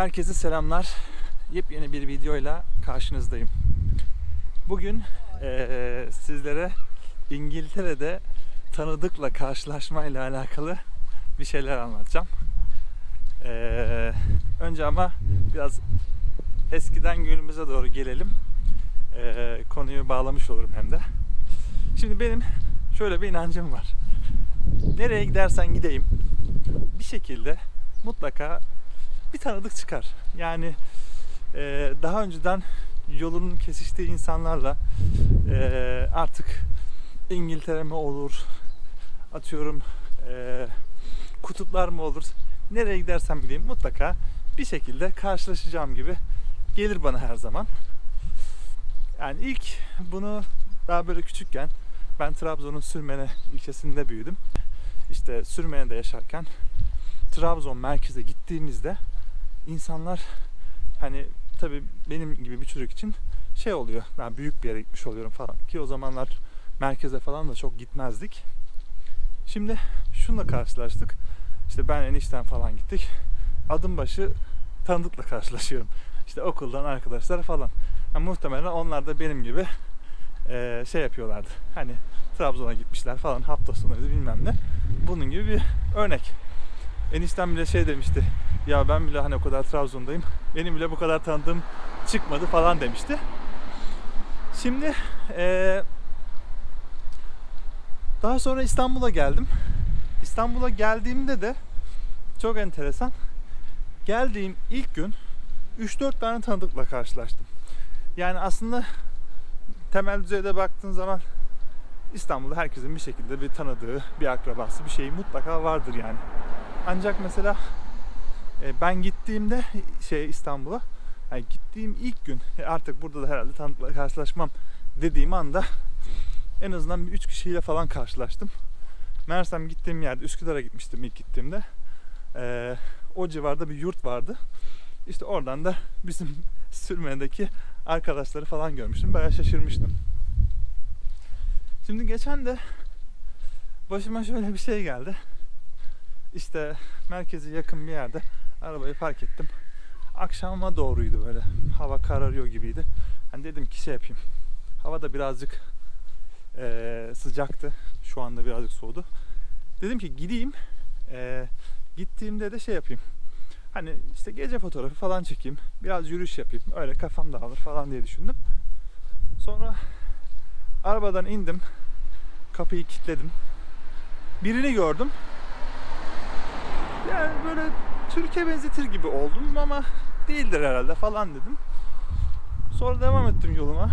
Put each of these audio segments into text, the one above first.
Herkese selamlar. Yepyeni bir videoyla karşınızdayım. Bugün eee, sizlere İngiltere'de tanıdıkla karşılaşmayla alakalı bir şeyler anlatacağım. Eee, önce ama biraz eskiden günümüze doğru gelelim. Eee, konuyu bağlamış olurum hem de. Şimdi benim şöyle bir inancım var. Nereye gidersen gideyim bir şekilde mutlaka bir tanıdık çıkar. Yani e, daha önceden yolunun kesiştiği insanlarla e, artık İngiltere mi olur, atıyorum e, kutuplar mı olur, nereye gidersem gideyim mutlaka bir şekilde karşılaşacağım gibi gelir bana her zaman. Yani ilk bunu daha böyle küçükken ben Trabzon'un Sürmene ilçesinde büyüdüm. İşte Sürmene'de yaşarken Trabzon merkeze gittiğimizde insanlar hani tabii benim gibi bir çocuk için şey oluyor. Ben büyük bir yere gitmiş oluyorum falan ki o zamanlar merkeze falan da çok gitmezdik. Şimdi şunla karşılaştık. İşte ben enişten falan gittik. Adım başı tanıdıkla karşılaşıyorum. İşte okuldan arkadaşlar falan. Yani muhtemelen onlar da benim gibi şey yapıyorlardı. Hani Trabzon'a gitmişler falan hafta sonuydu bilmem ne. Bunun gibi bir örnek. Eniştem bile şey demişti. Ya ben bile hani o kadar Trabzon'dayım. Benim bile bu kadar tanıdığım çıkmadı falan demişti. Şimdi eee, daha sonra İstanbul'a geldim. İstanbul'a geldiğimde de çok enteresan. Geldiğim ilk gün 3-4 tane tanıdıkla karşılaştım. Yani aslında temel düzeyde baktığın zaman İstanbul'da herkesin bir şekilde bir tanıdığı, bir akrabası, bir şeyi mutlaka vardır yani. Ancak mesela ben gittiğimde şey İstanbul'a yani gittiğim ilk gün e, artık burada da herhalde tanıdıkla karşılaşmam dediğim anda en azından bir üç kişiyle falan karşılaştım. Meğersem gittiğim yerde Üsküdar'a gitmiştim ilk gittiğimde. E, o civarda bir yurt vardı. İşte oradan da bizim sürmedeki arkadaşları falan görmüştüm. Bayağı şaşırmıştım. Şimdi geçen de başıma şöyle bir şey geldi. İşte merkeze yakın bir yerde arabayı park ettim. Akşama doğruydu böyle. Hava kararıyor gibiydi. Hani dedim ki şey yapayım. Hava da birazcık eee, sıcaktı. Şu anda birazcık soğudu. Dedim ki gideyim. Eee, gittiğimde de şey yapayım. Hani işte gece fotoğrafı falan çekeyim. Biraz yürüyüş yapayım. Öyle kafam dağılır falan diye düşündüm. Sonra arabadan indim. Kapıyı kilitledim. Birini gördüm. Yani böyle Türkiye benzetir gibi oldum ama değildir herhalde falan dedim. Sonra devam ettim yoluma.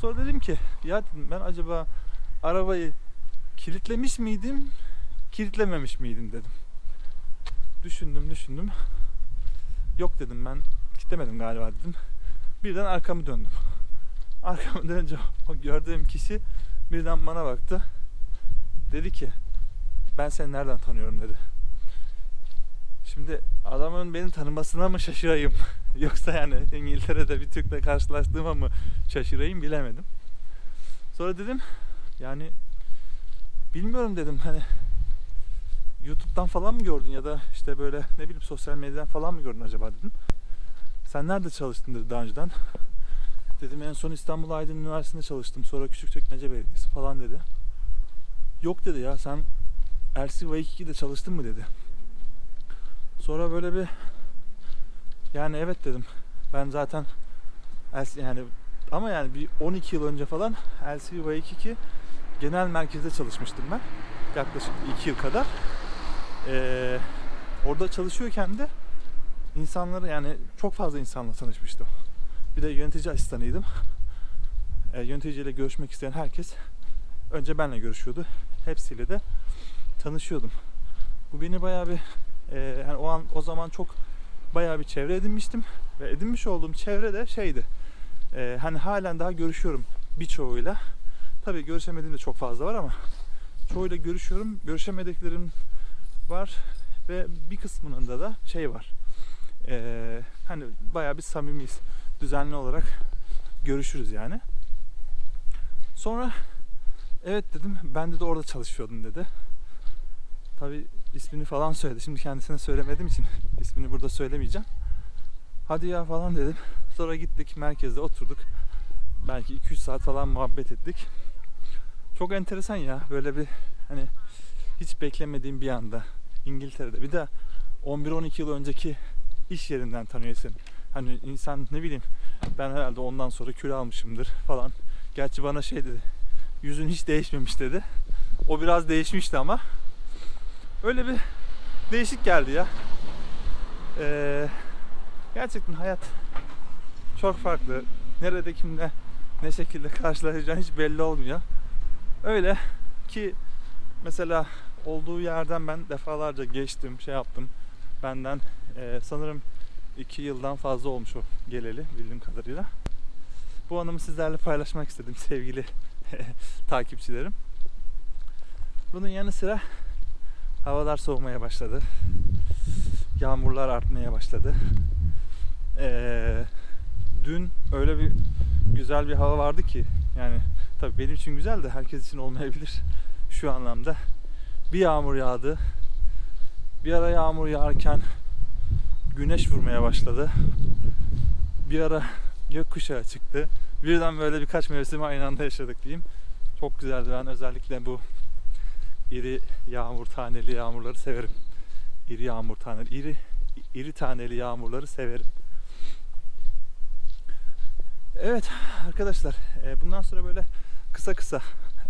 Sonra dedim ki ya dedim ben acaba arabayı kilitlemiş miydim, kilitlememiş miydim dedim. Düşündüm düşündüm. Yok dedim ben kilitlemedim galiba dedim. Birden arkamı döndüm. Arkamı dönünce o gördüğüm kişi birden bana baktı. Dedi ki ben seni nereden tanıyorum dedi. Şimdi adamın beni tanımasına mı şaşırayım? Yoksa yani İngiltere'de bir Türk'le karşılaştığıma mı şaşırayım bilemedim. Sonra dedim yani bilmiyorum dedim hani YouTube'dan falan mı gördün ya da işte böyle ne bileyim sosyal medyadan falan mı gördün acaba dedim. Sen nerede çalıştın dedi daha önceden. Dedim en son İstanbul Aydın Üniversitesi'nde çalıştım. Sonra Küçükçekmece Belediyesi falan dedi. Yok dedi ya sen LCV2'de çalıştın mı dedi. Sonra böyle bir yani evet dedim. Ben zaten yani ama yani bir 12 yıl önce falan LCV2 genel merkezde çalışmıştım ben. Yaklaşık 2 yıl kadar. Ee, orada çalışıyorken de insanları yani çok fazla insanla tanışmıştım. Bir de yönetici asistanıydım. Ee, yöneticiyle görüşmek isteyen herkes önce benle görüşüyordu. Hepsiyle de tanışıyordum. Bu beni bayağı bir e, yani o an o zaman çok bayağı bir çevre edinmiştim ve edinmiş olduğum çevre de şeydi. E, hani halen daha görüşüyorum birçoğuyla. Tabii görüşemediğim de çok fazla var ama çoğuyla görüşüyorum. Görüşemediklerim var ve bir kısmının da şey var. E, hani bayağı bir samimiyiz. Düzenli olarak görüşürüz yani. Sonra evet dedim ben de, de orada çalışıyordum dedi. Tabi ismini falan söyledi. Şimdi kendisine söylemediğim için ismini burada söylemeyeceğim. Hadi ya falan dedim. Sonra gittik merkezde oturduk. Belki 200 saat falan muhabbet ettik. Çok enteresan ya böyle bir hani hiç beklemediğim bir anda İngiltere'de bir de 11-12 yıl önceki iş yerinden tanıyorsun. Hani insan ne bileyim ben herhalde ondan sonra kilo almışımdır falan. Gerçi bana şey dedi. Yüzün hiç değişmemiş dedi. O biraz değişmişti ama. Öyle bir değişik geldi ya. Ee, gerçekten hayat çok farklı. Nerede kimle ne şekilde karşılaşacağın hiç belli olmuyor. Öyle ki mesela olduğu yerden ben defalarca geçtim, şey yaptım. Benden e, sanırım iki yıldan fazla olmuş o geleli bildiğim kadarıyla. Bu anımı sizlerle paylaşmak istedim sevgili takipçilerim. Bunun yanı sıra havalar soğumaya başladı. Yağmurlar artmaya başladı. Ee, dün öyle bir güzel bir hava vardı ki yani tabii benim için güzel de herkes için olmayabilir şu anlamda. Bir yağmur yağdı. Bir ara yağmur yağarken güneş vurmaya başladı. Bir ara gökkuşağı çıktı. Birden böyle birkaç mevsimi aynı anda yaşadık diyeyim. Çok güzeldi. Ben özellikle bu iri yağmur taneli yağmurları severim. İri yağmur taneli, iri iri taneli yağmurları severim. Evet arkadaşlar e, bundan sonra böyle kısa kısa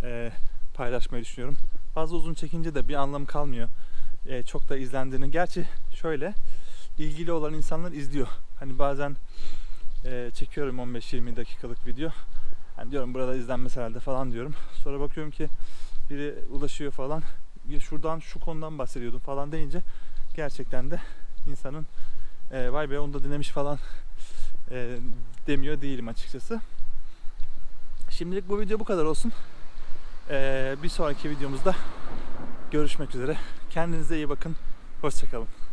e, paylaşmayı düşünüyorum. Fazla uzun çekince de bir anlamı kalmıyor. E, çok da izlendiğini. Gerçi şöyle ilgili olan insanlar izliyor. Hani bazen çekiyorum 15-20 dakikalık video. Hani diyorum burada izlenmez herhalde falan diyorum. Sonra bakıyorum ki biri ulaşıyor falan. Ya şuradan şu konudan bahsediyordum falan deyince gerçekten de insanın e, vay be onu da dinlemiş falan e, demiyor değilim açıkçası. Şimdilik bu video bu kadar olsun. E, bir sonraki videomuzda görüşmek üzere. Kendinize iyi bakın. Hoşçakalın.